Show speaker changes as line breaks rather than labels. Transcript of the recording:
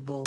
possible.